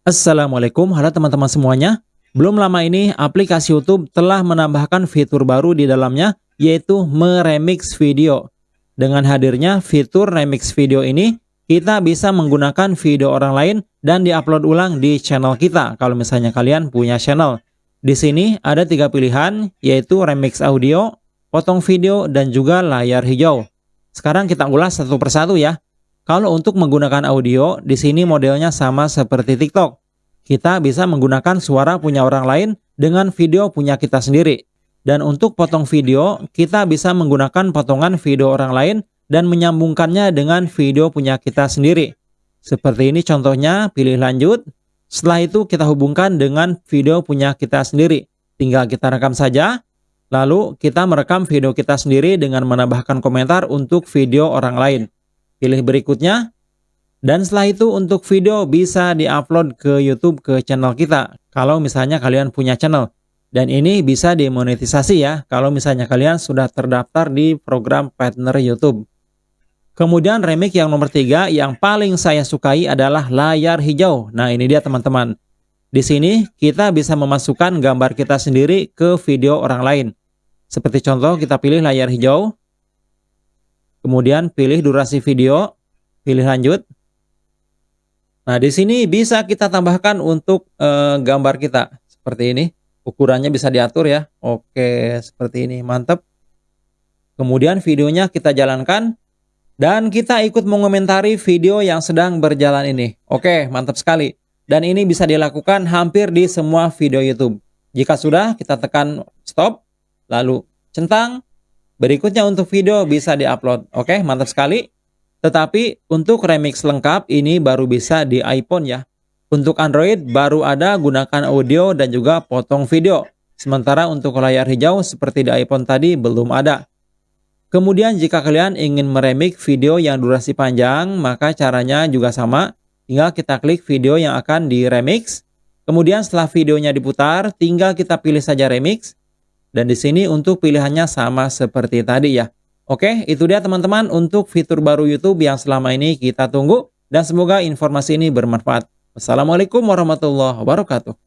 Assalamualaikum, halo teman-teman semuanya. Belum lama ini, aplikasi YouTube telah menambahkan fitur baru di dalamnya, yaitu meremix video. Dengan hadirnya fitur remix video ini, kita bisa menggunakan video orang lain dan diupload ulang di channel kita, kalau misalnya kalian punya channel. Di sini ada tiga pilihan, yaitu remix audio, potong video, dan juga layar hijau. Sekarang kita ulas satu persatu ya. Kalau untuk menggunakan audio, di sini modelnya sama seperti TikTok. Kita bisa menggunakan suara punya orang lain dengan video punya kita sendiri. Dan untuk potong video, kita bisa menggunakan potongan video orang lain dan menyambungkannya dengan video punya kita sendiri. Seperti ini contohnya, pilih lanjut. Setelah itu kita hubungkan dengan video punya kita sendiri. Tinggal kita rekam saja. Lalu kita merekam video kita sendiri dengan menambahkan komentar untuk video orang lain pilih berikutnya. Dan setelah itu untuk video bisa diupload ke YouTube ke channel kita. Kalau misalnya kalian punya channel. Dan ini bisa dimonetisasi ya kalau misalnya kalian sudah terdaftar di program partner YouTube. Kemudian remix yang nomor tiga yang paling saya sukai adalah layar hijau. Nah ini dia teman-teman. Di sini kita bisa memasukkan gambar kita sendiri ke video orang lain. Seperti contoh kita pilih layar hijau. Kemudian pilih durasi video, pilih lanjut. Nah, di sini bisa kita tambahkan untuk e, gambar kita seperti ini. Ukurannya bisa diatur ya. Oke, seperti ini. Mantap. Kemudian videonya kita jalankan dan kita ikut mengomentari video yang sedang berjalan ini. Oke, mantap sekali. Dan ini bisa dilakukan hampir di semua video YouTube. Jika sudah, kita tekan stop, lalu centang, Berikutnya untuk video bisa diupload. Oke, mantap sekali. Tetapi untuk remix lengkap ini baru bisa di iPhone ya. Untuk Android baru ada gunakan audio dan juga potong video. Sementara untuk layar hijau seperti di iPhone tadi belum ada. Kemudian jika kalian ingin meremix video yang durasi panjang, maka caranya juga sama. Tinggal kita klik video yang akan diremix. Kemudian setelah videonya diputar, tinggal kita pilih saja remix. Dan di sini untuk pilihannya sama seperti tadi ya. Oke, itu dia teman-teman untuk fitur baru YouTube yang selama ini kita tunggu. Dan semoga informasi ini bermanfaat. Wassalamualaikum warahmatullahi wabarakatuh.